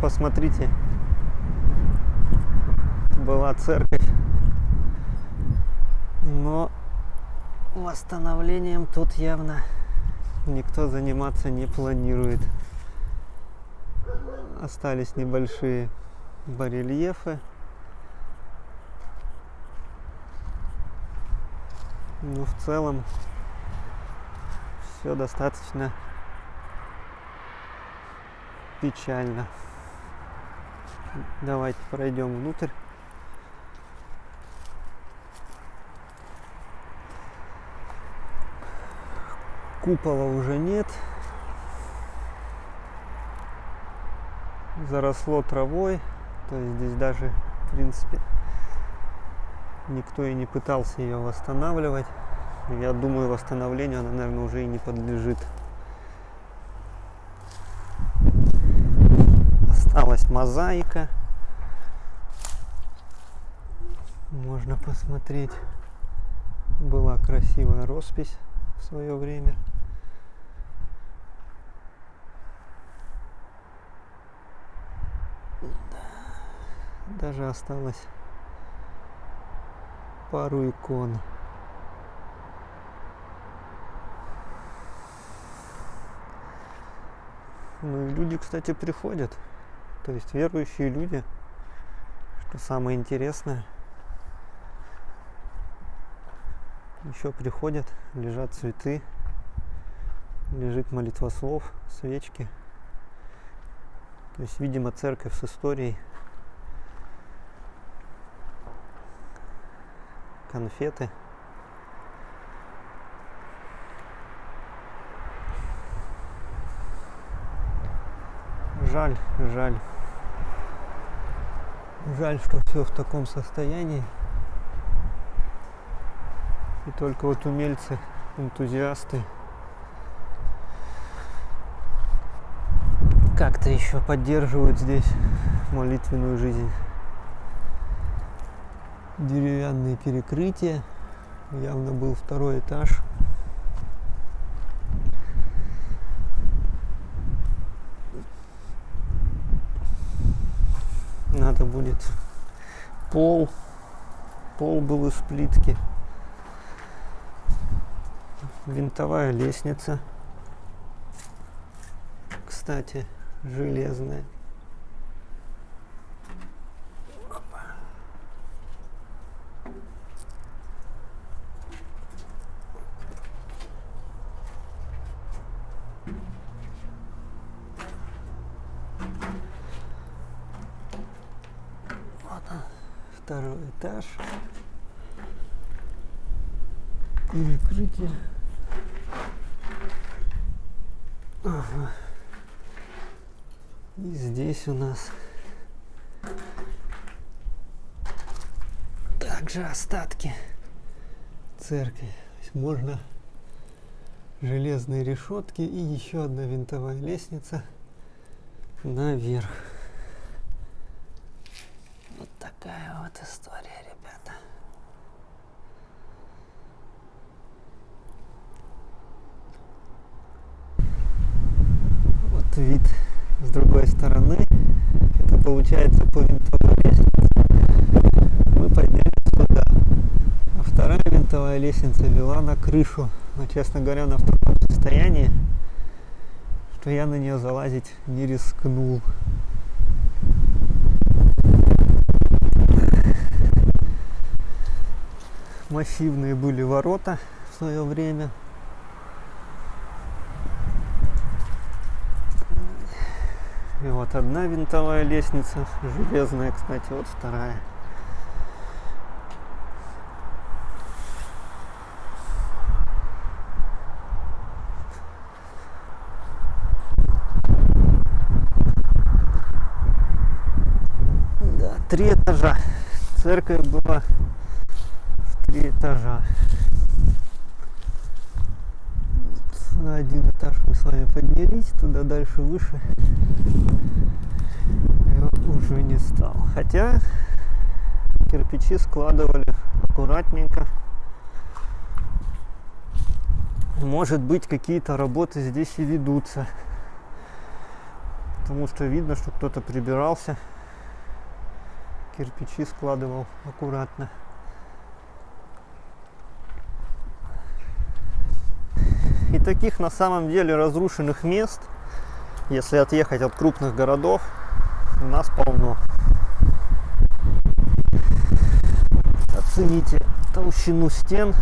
посмотрите, была церковь, но восстановлением тут явно никто заниматься не планирует. Остались небольшие барельефы. Ну, в целом, все достаточно печально. Давайте пройдем внутрь. Купола уже нет. Заросло травой. То есть здесь даже, в принципе, никто и не пытался ее восстанавливать. Я думаю, восстановлению она, наверное, уже и не подлежит. Осталась мозаика. Можно посмотреть. Была красивая роспись в свое время. Даже осталось пару икон. Ну и люди, кстати, приходят. То есть верующие люди, что самое интересное, еще приходят, лежат цветы, лежит молитва слов, свечки. То есть, видимо, церковь с историей – конфеты. Жаль, жаль. Жаль, что все в таком состоянии. И только вот умельцы, энтузиасты как-то еще поддерживают здесь молитвенную жизнь деревянные перекрытия. Явно был второй этаж. Надо будет пол. Пол был из плитки. Винтовая лестница. Кстати, железная. Второй этаж. Перекрытие. Ага. И здесь у нас также остатки церкви. можно железные решетки и еще одна винтовая лестница наверх. Вот история, ребята. Вот вид с другой стороны. Это получается по винтовой лестнице. Мы поднялись туда. А вторая винтовая лестница вела на крышу. Но, честно говоря, она в таком состоянии, что я на нее залазить не рискнул. Массивные были ворота в свое время. И вот одна винтовая лестница, железная, кстати, вот вторая. Да, три этажа. Церковь была три этажа. На один этаж мы с вами поднялись, туда дальше выше я уже не стал. Хотя кирпичи складывали аккуратненько. Может быть какие-то работы здесь и ведутся. потому что видно, что кто-то прибирался, кирпичи складывал аккуратно. Таких на самом деле разрушенных мест, если отъехать от крупных городов, у нас полно. Оцените толщину стен